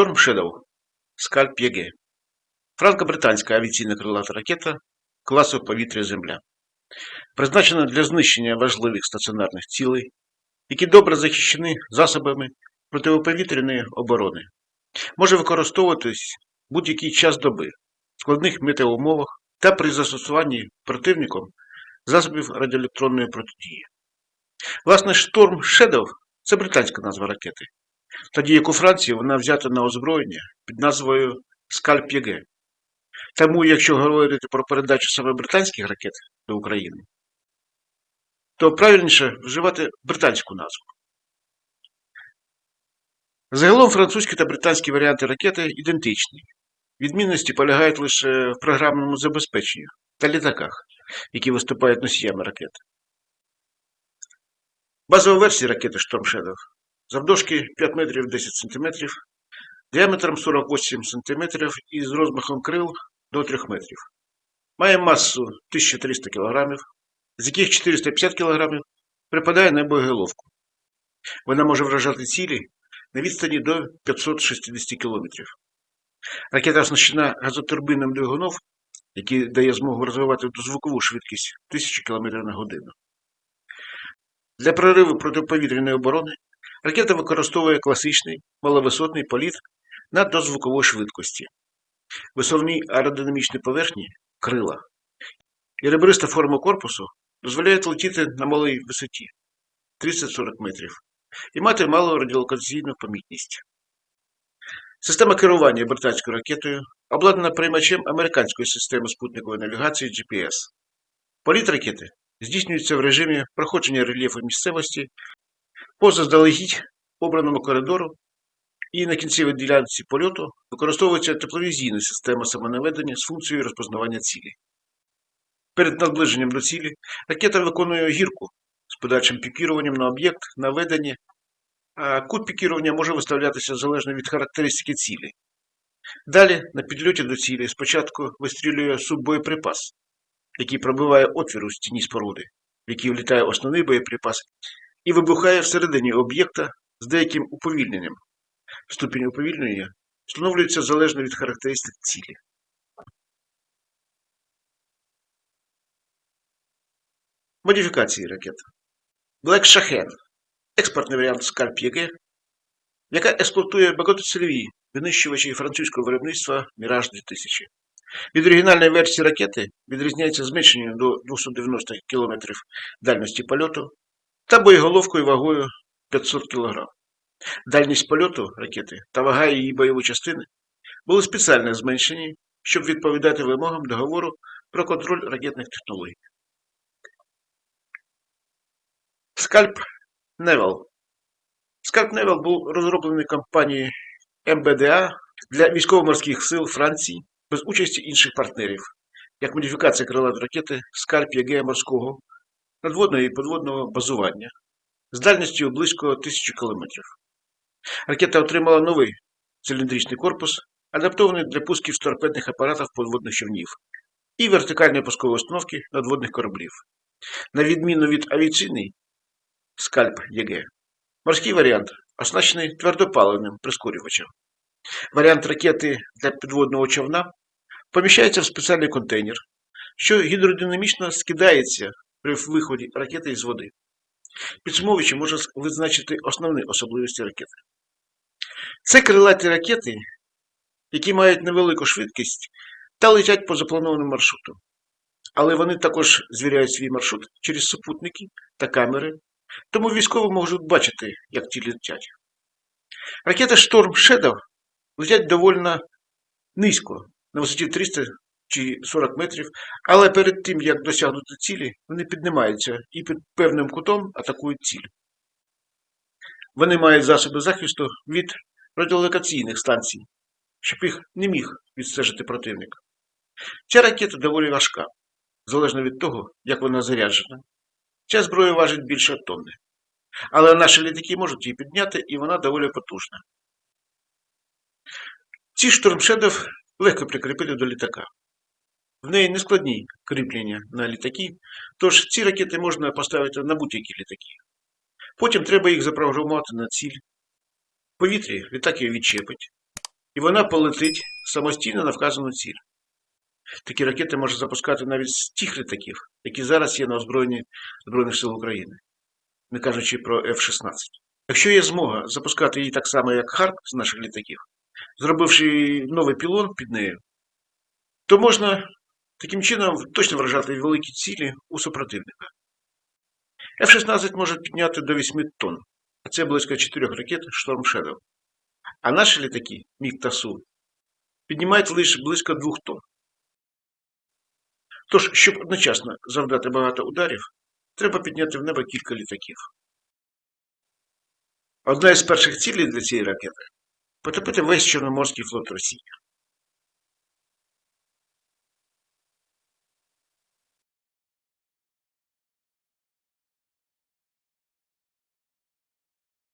Storm Shadow SCALP EG. Франко-британська авіаційна крилата ракета класу повітря Земля. Призначена для знищення важливих стаціонарних цілей, які добре захищені засобами протиповітряної оборони. Може використовуватись будь-який час доби, в складних метеоумовах та при застосуванні противником засобів радіоелектронної протидії. Власне, Storm Shadow – це британська назва ракети, тоді як у Франції вона взята на озброєння під назвою SCALP EG. Тому, якщо говорити про передачу саме британських ракет до України, то правильніше вживати британську назву. Загалом французькі та британські варіанти ракети ідентичні. Відмінності полягають лише в програмному забезпеченні та літаках, які виступають носіями ракет. Базова версія ракети Shadow завдовжки 5 метрів 10 см, діаметром 48 см і з розмахом крил до 3 метрів. Має масу 1300 кг, з яких 450 кг припадає на боєголовку. Вона може вражати цілі на відстані до 560 км. Ракета оснащена газотурбинним двигуном, який дає змогу розвивати дозвукову швидкість 1000 км на годину. Для прориву протиповітряної оборони ракета використовує класичний маловисотний політ на дозвуковій швидкості, висовні аеродинамічні поверхні крила і ребриста форма корпусу дозволяє летіти на малій висоті 30-40 метрів і мати малу радіолокаційну помітність. Система керування британською ракетою обладнана приймачем американської системи спутникової навігації GPS. Політ ракети здійснюється в режимі проходження рельєфу місцевості по заздалегідь обраному коридору і на кінцевій ділянці польоту використовується тепловізійна система самонаведення з функцією розпознавання цілі. Перед наближенням до цілі ракета виконує гірку з подальшим пікіруванням на об'єкт наведення, а кут пікірування може виставлятися залежно від характеристики цілі. Далі, на підльоті до цілі, спочатку вистрілює суббоєприпас, який пробиває отвір у стіні споруди, в який влітає основний боєприпас, і вибухає всередині об'єкта з деяким уповільненням. Ступінь уповільнення встановлюється залежно від характеристик цілі. Модифікації ракет. Black Shaheen експортний варіант SCALP EG, яка експлуатує багатоцільові винищувачі французького виробництва Mirage 2000. Від оригінальної версії ракети відрізняється зменшенням до 290 км дальності польоту та боєголовкою вагою 500 кг. Дальність польоту ракети та вага її бойової частини були спеціально зменшені, щоб відповідати вимогам договору про контроль ракетних технологій. SCALP Naval. SCALP Naval був розроблений компанією MBDA для військово-морських сил Франції без участі інших партнерів, як модифікація крилатої ракети SCALP EG морського надводного і подводного базування з дальністю близько 1000 км. Ракета отримала новий циліндричний корпус, адаптований для пусків торпедних апаратів подводних човнів і вертикальної пускової установки надводних кораблів. На відміну від авіаційної скальп ЄГ, морський варіант оснащений твердопаливним прискорювачем. Варіант ракети для підводного човна поміщається в спеціальний контейнер, що гідродинамічно скидається при виході ракети із води. Підсумовуючи, можна визначити основні особливості ракети. Це крилаті ракети, які мають невелику швидкість та летять по запланованому маршруту. Але вони також звіряють свій маршрут через супутники та камери, тому військові можуть бачити, як ті летять. Ракети Storm Shadow летять доволі низько, на висоті 300 чи 40 метрів, але перед тим, як досягнути цілі, вони піднімаються і під певним кутом атакують ціль. Вони мають засоби захисту від радіолокаційних станцій, щоб їх не міг відстежити противник. Ця ракета доволі важка, залежно від того, як вона заряджена. Ця зброя важить більше тонни. Але наші літаки можуть її підняти, і вона доволі потужна. Ці штурмшедов легко прикріпити до літака. В неї нескладні кріплення на літаки, тож ці ракети можна поставити на будь-які літаки. Потім треба їх запрограмувати на ціль. Повітрі літак її відчепить, і вона полетить самостійно на вказану ціль. Такі ракети можна запускати навіть з тих літаків, які зараз є на озброєнні Збройних сил України, не кажучи про F-16. Якщо є змога запускати її так само, як Харп з наших літаків, зробивши новий пілон під нею, то можна таким чином точно вражати великі цілі у супротивника. F-16 може підняти до 8 тонн, а це близько 4 ракет Storm Shadow. А наші літаки, Міг та Су, піднімають лише близько 2 тонн. Тож, щоб одночасно завдати багато ударів, треба підняти в небо кілька літаків. Одна із перших цілей для цієї ракети потопити весь Чорноморський флот Росії.